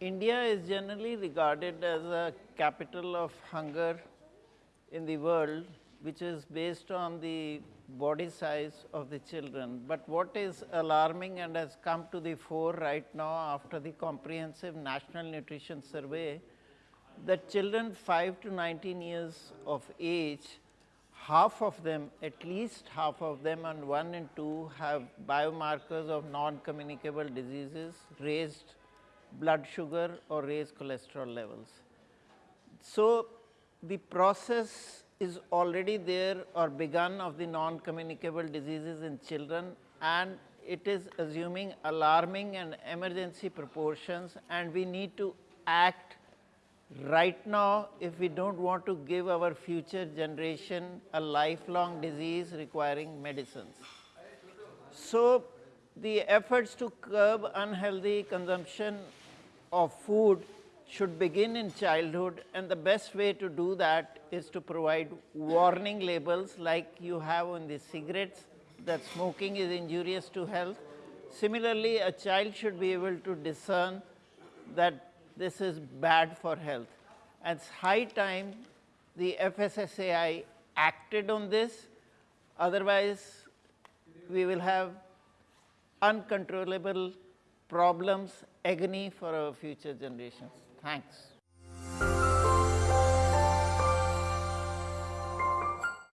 India is generally regarded as a capital of hunger in the world, which is based on the body size of the children. But what is alarming and has come to the fore right now after the comprehensive national nutrition survey, that children 5 to 19 years of age, half of them, at least half of them and 1 and 2 have biomarkers of non-communicable diseases, raised blood sugar or raise cholesterol levels. So, the process is already there or begun of the non-communicable diseases in children and it is assuming alarming and emergency proportions and we need to act right now if we do not want to give our future generation a lifelong disease requiring medicines. So, the efforts to curb unhealthy consumption of food should begin in childhood and the best way to do that is to provide warning labels like you have on the cigarettes that smoking is injurious to health. Similarly, a child should be able to discern that this is bad for health. And it's high time the FSSAI acted on this, otherwise we will have uncontrollable problems, agony for our future generations. Thanks.